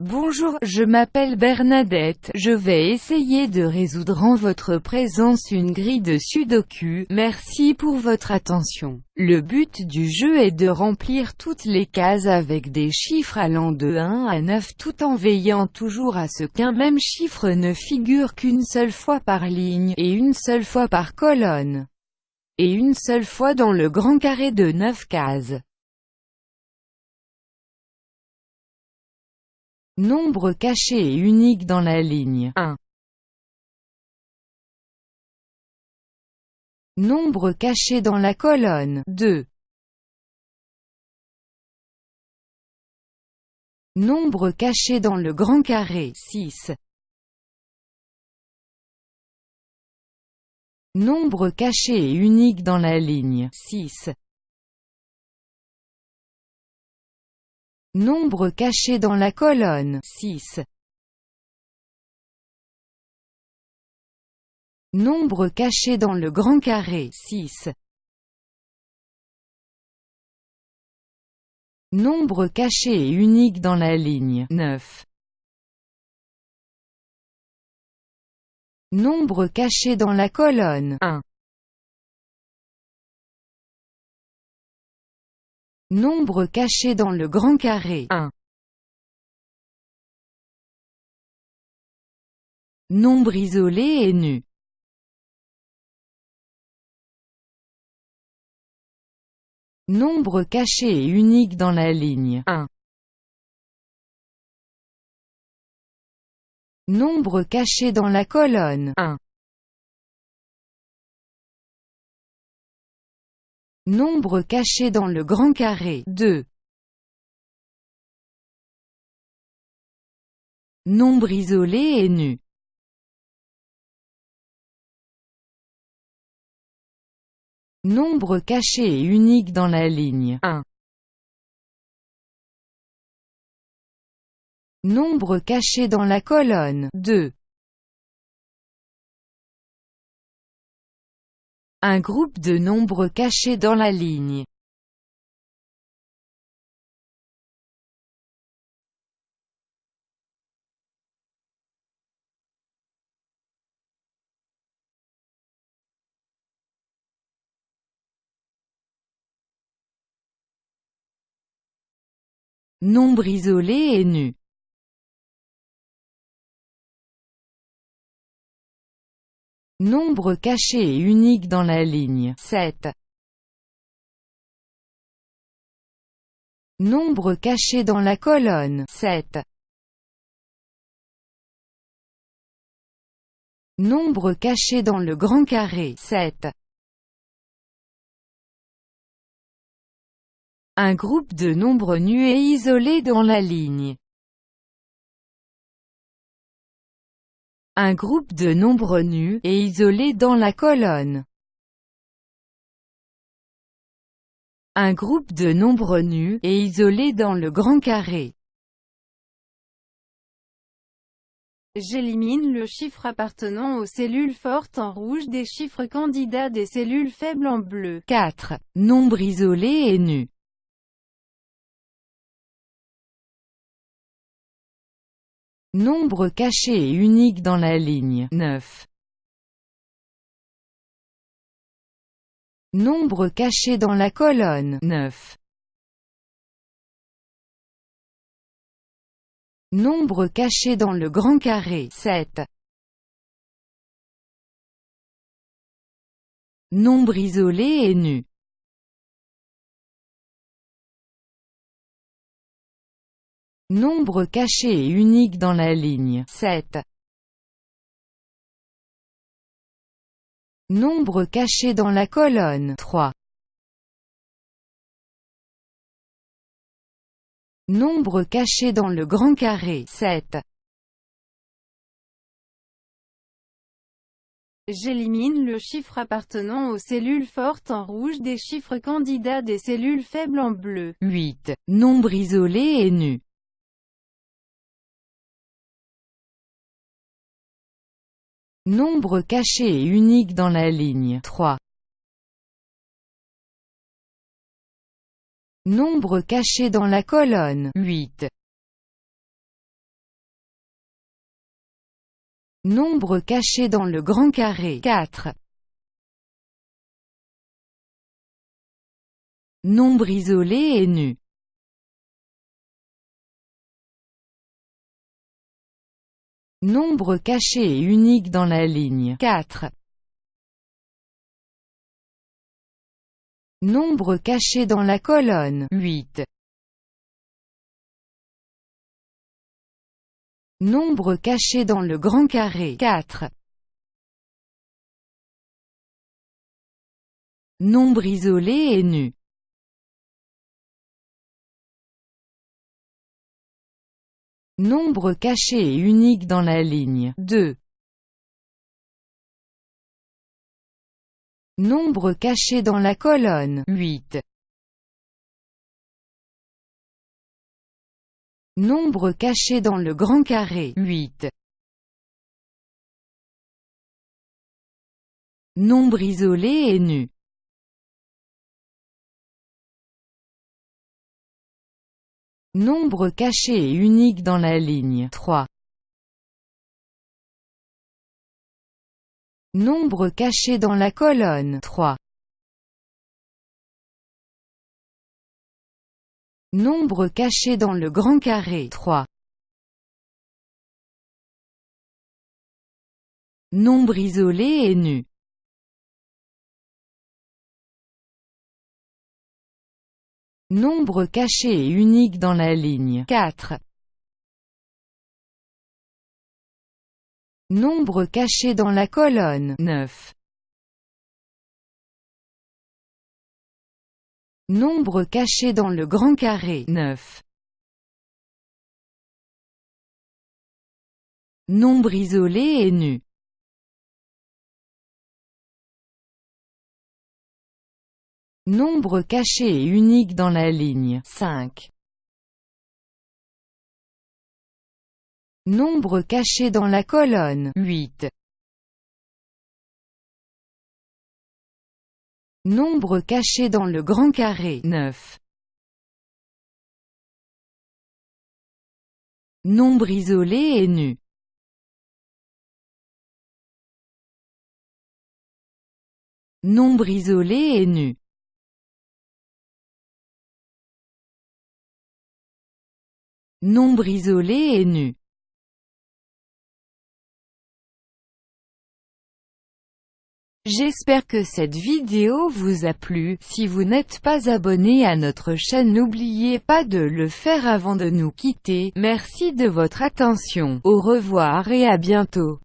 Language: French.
Bonjour, je m'appelle Bernadette, je vais essayer de résoudre en votre présence une grille de sudoku, merci pour votre attention. Le but du jeu est de remplir toutes les cases avec des chiffres allant de 1 à 9 tout en veillant toujours à ce qu'un même chiffre ne figure qu'une seule fois par ligne, et une seule fois par colonne, et une seule fois dans le grand carré de 9 cases. Nombre caché et unique dans la ligne 1. Nombre caché dans la colonne 2. Nombre caché dans le grand carré 6. Nombre caché et unique dans la ligne 6. Nombre caché dans la colonne 6. Nombre caché dans le grand carré 6. Nombre caché et unique dans la ligne 9. Nombre caché dans la colonne 1. Nombre caché dans le grand carré 1. Nombre isolé et nu Nombre caché et unique dans la ligne 1. Nombre caché dans la colonne 1. Nombre caché dans le grand carré 2. Nombre isolé et nu Nombre caché et unique dans la ligne 1. Nombre caché dans la colonne 2. Un groupe de nombres cachés dans la ligne. Nombre isolé et nu. Nombre caché et unique dans la ligne 7. Nombre caché dans la colonne 7. Nombre caché dans le grand carré 7. Un groupe de nombres nus et isolés dans la ligne Un groupe de nombres nus, et isolés dans la colonne. Un groupe de nombres nus, et isolés dans le grand carré. J'élimine le chiffre appartenant aux cellules fortes en rouge des chiffres candidats des cellules faibles en bleu. 4. Nombre isolé et nu. Nombre caché et unique dans la ligne 9. Nombre caché dans la colonne 9. Nombre caché dans le grand carré 7. Nombre isolé et nu. Nombre caché et unique dans la ligne 7. Nombre caché dans la colonne 3. Nombre caché dans le grand carré 7. J'élimine le chiffre appartenant aux cellules fortes en rouge des chiffres candidats des cellules faibles en bleu. 8. Nombre isolé et nu. Nombre caché et unique dans la ligne 3. Nombre caché dans la colonne 8. Nombre caché dans le grand carré 4. Nombre isolé et nu Nombre caché et unique dans la ligne 4. Nombre caché dans la colonne 8. Nombre caché dans le grand carré 4. Nombre isolé et nu. Nombre caché et unique dans la ligne 2. Nombre caché dans la colonne 8. Nombre caché dans le grand carré 8. Nombre isolé et nu. Nombre caché et unique dans la ligne 3. Nombre caché dans la colonne 3. Nombre caché dans le grand carré 3. Nombre isolé et nu. Nombre caché et unique dans la ligne 4. Nombre caché dans la colonne 9. Nombre caché dans le grand carré 9. Nombre isolé et nu. Nombre caché et unique dans la ligne 5. Nombre caché dans la colonne 8. Nombre caché dans le grand carré 9. Nombre isolé et nu. Nombre isolé et nu. Nombre isolé et nu. J'espère que cette vidéo vous a plu, si vous n'êtes pas abonné à notre chaîne n'oubliez pas de le faire avant de nous quitter, merci de votre attention, au revoir et à bientôt.